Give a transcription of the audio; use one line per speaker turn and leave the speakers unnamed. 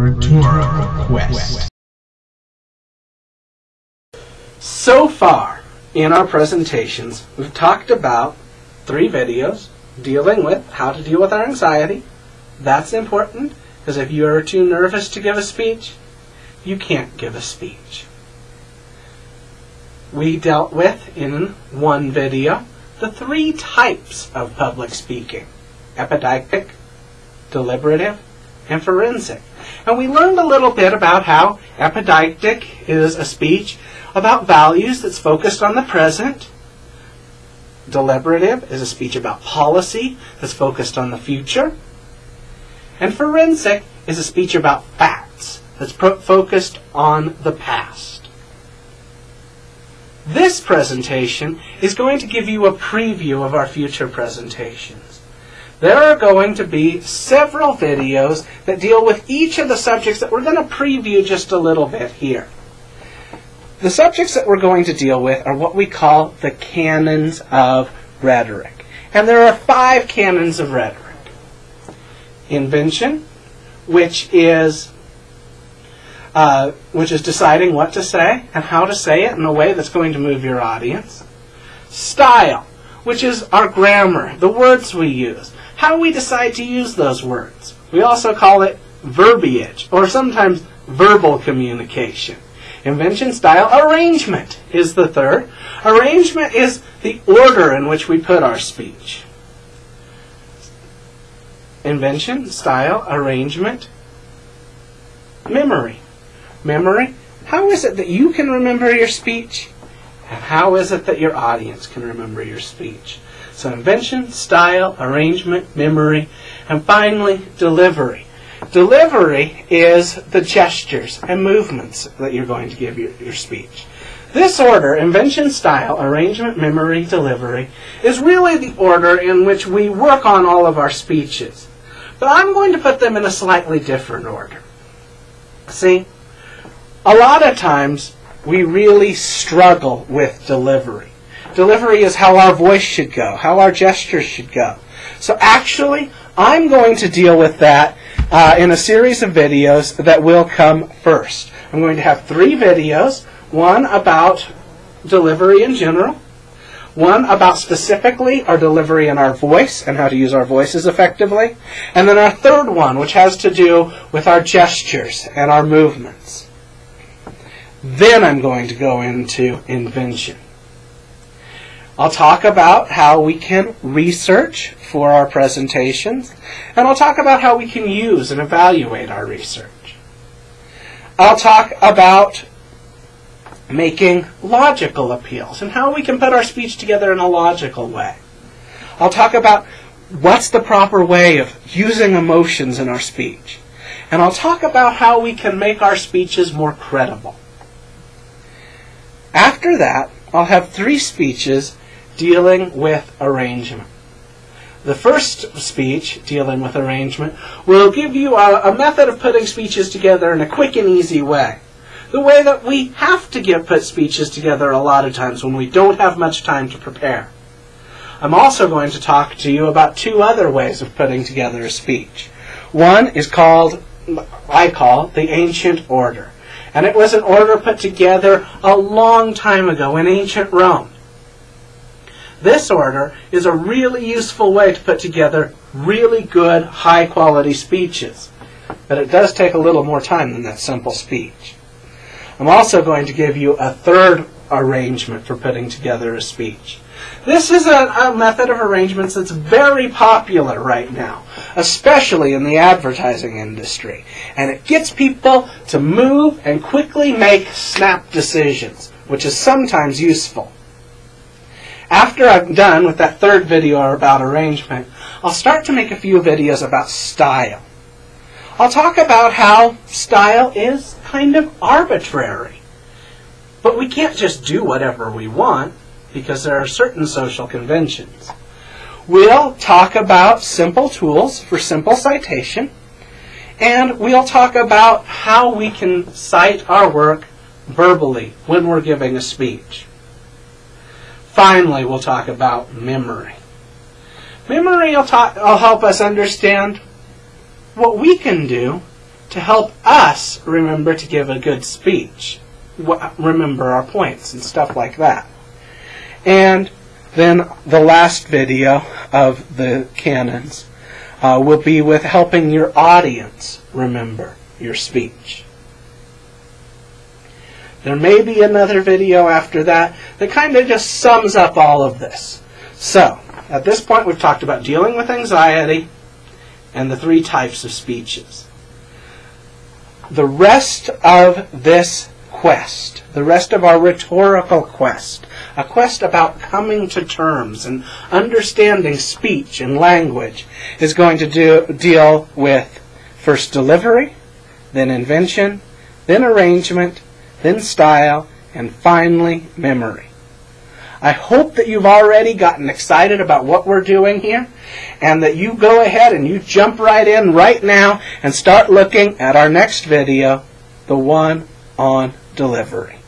Quest.
So far in our presentations, we've talked about three videos dealing with how to deal with our anxiety. That's important because if you are too nervous to give a speech, you can't give a speech. We dealt with in one video the three types of public speaking epideictic, deliberative, and forensic. And we learned a little bit about how epideictic is a speech about values that's focused on the present. Deliberative is a speech about policy that's focused on the future. And forensic is a speech about facts that's focused on the past. This presentation is going to give you a preview of our future presentations. There are going to be several videos that deal with each of the subjects that we're going to preview just a little bit here. The subjects that we're going to deal with are what we call the canons of rhetoric. And there are five canons of rhetoric. Invention, which is uh, which is deciding what to say and how to say it in a way that's going to move your audience. Style, which is our grammar, the words we use, how we decide to use those words. We also call it verbiage, or sometimes verbal communication. Invention, style, arrangement is the third. Arrangement is the order in which we put our speech. Invention, style, arrangement, memory. Memory, how is it that you can remember your speech? And how is it that your audience can remember your speech? So invention, style, arrangement, memory, and finally delivery. Delivery is the gestures and movements that you're going to give your, your speech. This order, invention, style, arrangement, memory, delivery, is really the order in which we work on all of our speeches. But I'm going to put them in a slightly different order. See, a lot of times we really struggle with delivery. Delivery is how our voice should go, how our gestures should go. So actually, I'm going to deal with that uh, in a series of videos that will come first. I'm going to have three videos, one about delivery in general, one about specifically our delivery and our voice and how to use our voices effectively, and then our third one, which has to do with our gestures and our movements. Then I'm going to go into invention. I'll talk about how we can research for our presentations, and I'll talk about how we can use and evaluate our research. I'll talk about making logical appeals and how we can put our speech together in a logical way. I'll talk about what's the proper way of using emotions in our speech. And I'll talk about how we can make our speeches more credible. After that, I'll have three speeches dealing with arrangement. The first speech, dealing with arrangement, will give you a, a, method of putting speeches together in a quick and easy way. The way that we have to get put speeches together a lot of times when we don't have much time to prepare. I'm also going to talk to you about two other ways of putting together a speech. One is called, I call, the ancient order. And it was an order put together a long time ago in ancient Rome. This order is a really useful way to put together really good, high quality speeches. But it does take a little more time than that simple speech. I'm also going to give you a third arrangement for putting together a speech. This is a, a, method of arrangements that's very popular right now, especially in the advertising industry. And it gets people to move and quickly make snap decisions, which is sometimes useful. After I'm done with that third video about arrangement, I'll start to make a few videos about style. I'll talk about how style is kind of arbitrary. But we can't just do whatever we want because there are certain social conventions. We'll talk about simple tools for simple citation, and we'll talk about how we can cite our work verbally when we're giving a speech. Finally, we'll talk about memory. Memory will, talk, will help us understand what we can do to help us remember to give a good speech, remember our points and stuff like that. And then the last video of the canons uh, will be with helping your audience remember your speech. There may be another video after that that kind of just sums up all of this. So, at this point, we've talked about dealing with anxiety and the three types of speeches. The rest of this quest, the rest of our rhetorical quest, a quest about coming to terms and understanding speech and language, is going to do, deal with first delivery, then invention, then arrangement, then style, and finally memory. I hope that you've already gotten excited about what we're doing here and that you go ahead and you jump right in right now and start looking at our next video, the one on delivery.